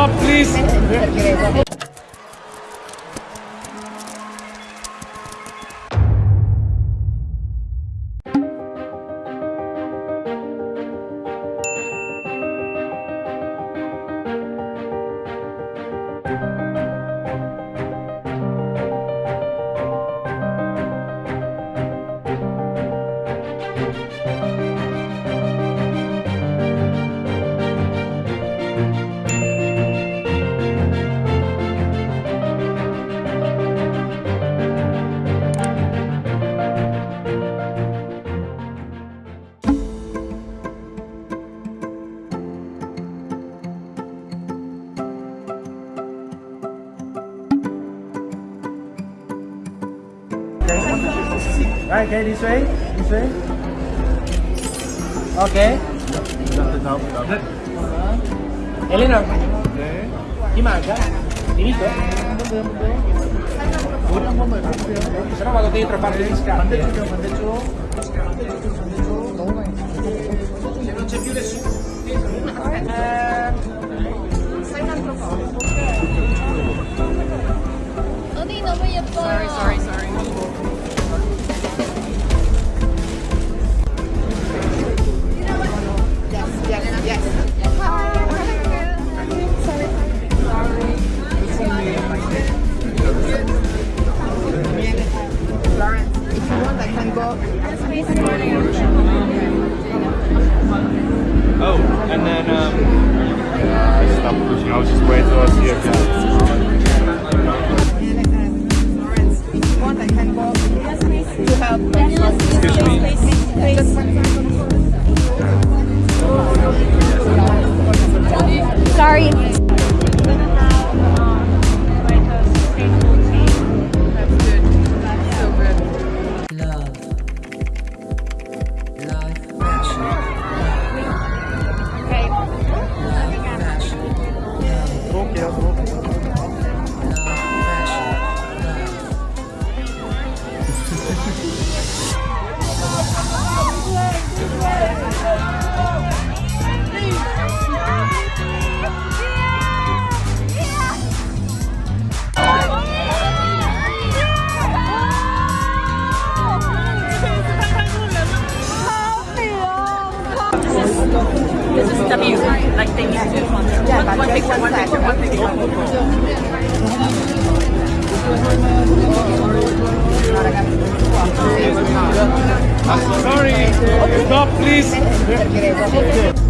Stop, please. Right, okay, this way, this way. Okay. Eleanor. Okay. Come Inizio? Se no vado dentro a fare gli scatti. Pandeggio, pandeggio. Se non c'è più nessuno. Sai un altro po'. Oddio, Sorry, sorry. I go. Oh, and then, um. Uh, stop pushing. I was just waiting till I see a Florence, if you want, I can go to help. Excuse me. Just one Sorry. Stop, please.